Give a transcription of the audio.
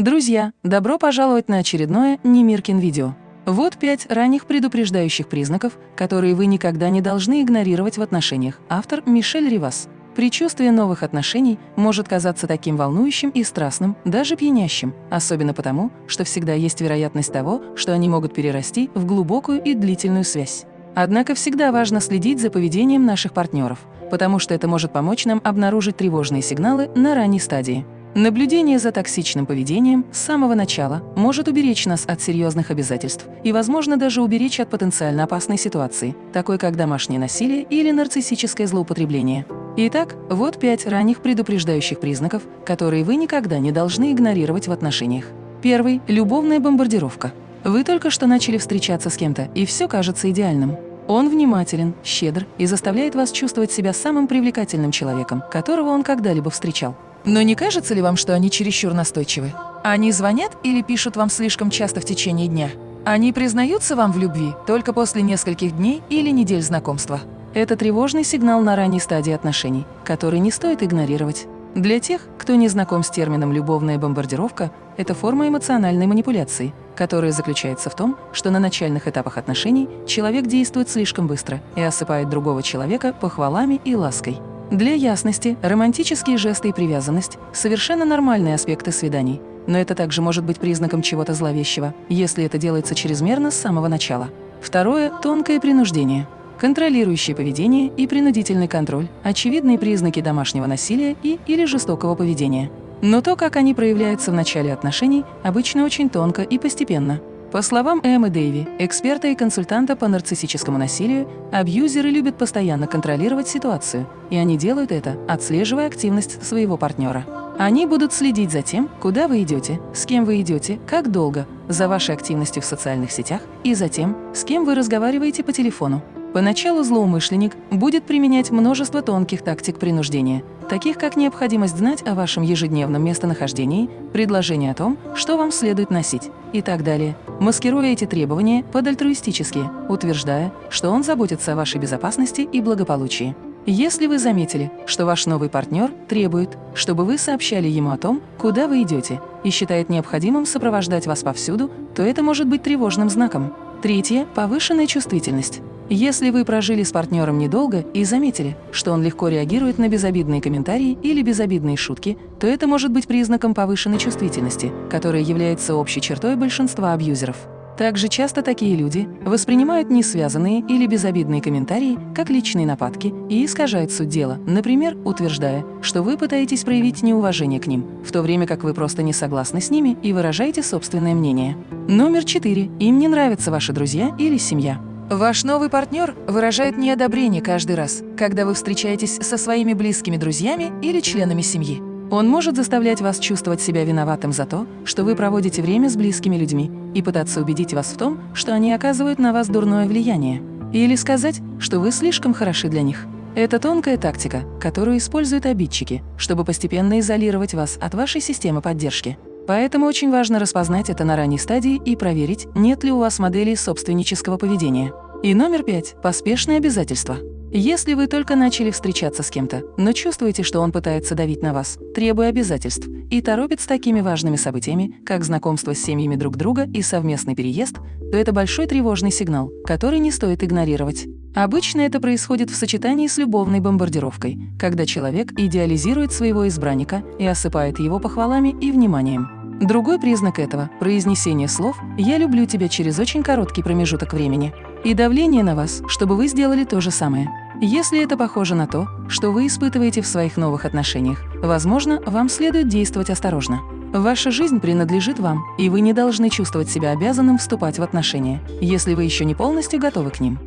Друзья, добро пожаловать на очередное Немиркин видео. Вот пять ранних предупреждающих признаков, которые вы никогда не должны игнорировать в отношениях. Автор Мишель Ривас. Предчувствие новых отношений может казаться таким волнующим и страстным, даже пьянящим, особенно потому, что всегда есть вероятность того, что они могут перерасти в глубокую и длительную связь. Однако всегда важно следить за поведением наших партнеров, потому что это может помочь нам обнаружить тревожные сигналы на ранней стадии. Наблюдение за токсичным поведением с самого начала может уберечь нас от серьезных обязательств и, возможно, даже уберечь от потенциально опасной ситуации, такой как домашнее насилие или нарциссическое злоупотребление. Итак, вот пять ранних предупреждающих признаков, которые вы никогда не должны игнорировать в отношениях. Первый – любовная бомбардировка. Вы только что начали встречаться с кем-то, и все кажется идеальным. Он внимателен, щедр и заставляет вас чувствовать себя самым привлекательным человеком, которого он когда-либо встречал. Но не кажется ли вам, что они чересчур настойчивы? Они звонят или пишут вам слишком часто в течение дня? Они признаются вам в любви только после нескольких дней или недель знакомства. Это тревожный сигнал на ранней стадии отношений, который не стоит игнорировать. Для тех, кто не знаком с термином «любовная бомбардировка», это форма эмоциональной манипуляции, которая заключается в том, что на начальных этапах отношений человек действует слишком быстро и осыпает другого человека похвалами и лаской. Для ясности, романтические жесты и привязанность – совершенно нормальные аспекты свиданий, но это также может быть признаком чего-то зловещего, если это делается чрезмерно с самого начала. Второе – тонкое принуждение. Контролирующее поведение и принудительный контроль – очевидные признаки домашнего насилия и или жестокого поведения. Но то, как они проявляются в начале отношений, обычно очень тонко и постепенно – по словам Эммы Дэйви, эксперта и консультанта по нарциссическому насилию, абьюзеры любят постоянно контролировать ситуацию, и они делают это, отслеживая активность своего партнера. Они будут следить за тем, куда вы идете, с кем вы идете, как долго, за вашей активностью в социальных сетях и за тем, с кем вы разговариваете по телефону. Поначалу злоумышленник будет применять множество тонких тактик принуждения, таких как необходимость знать о вашем ежедневном местонахождении, предложение о том, что вам следует носить и так далее, маскируя эти требования под альтруистические, утверждая, что он заботится о вашей безопасности и благополучии. Если вы заметили, что ваш новый партнер требует, чтобы вы сообщали ему о том, куда вы идете, и считает необходимым сопровождать вас повсюду, то это может быть тревожным знаком. Третье – повышенная чувствительность. Если вы прожили с партнером недолго и заметили, что он легко реагирует на безобидные комментарии или безобидные шутки, то это может быть признаком повышенной чувствительности, которая является общей чертой большинства абьюзеров. Также часто такие люди воспринимают несвязанные или безобидные комментарии как личные нападки и искажают суть дела, например, утверждая, что вы пытаетесь проявить неуважение к ним, в то время как вы просто не согласны с ними и выражаете собственное мнение. Номер четыре. Им не нравятся ваши друзья или семья. Ваш новый партнер выражает неодобрение каждый раз, когда вы встречаетесь со своими близкими друзьями или членами семьи. Он может заставлять вас чувствовать себя виноватым за то, что вы проводите время с близкими людьми, и пытаться убедить вас в том, что они оказывают на вас дурное влияние. Или сказать, что вы слишком хороши для них. Это тонкая тактика, которую используют обидчики, чтобы постепенно изолировать вас от вашей системы поддержки. Поэтому очень важно распознать это на ранней стадии и проверить, нет ли у вас моделей собственнического поведения. И номер пять – поспешные обязательства. Если вы только начали встречаться с кем-то, но чувствуете, что он пытается давить на вас, требуя обязательств, и торопит с такими важными событиями, как знакомство с семьями друг друга и совместный переезд, то это большой тревожный сигнал, который не стоит игнорировать. Обычно это происходит в сочетании с любовной бомбардировкой, когда человек идеализирует своего избранника и осыпает его похвалами и вниманием. Другой признак этого – произнесение слов «я люблю тебя» через очень короткий промежуток времени и давление на вас, чтобы вы сделали то же самое. Если это похоже на то, что вы испытываете в своих новых отношениях, возможно, вам следует действовать осторожно. Ваша жизнь принадлежит вам, и вы не должны чувствовать себя обязанным вступать в отношения, если вы еще не полностью готовы к ним.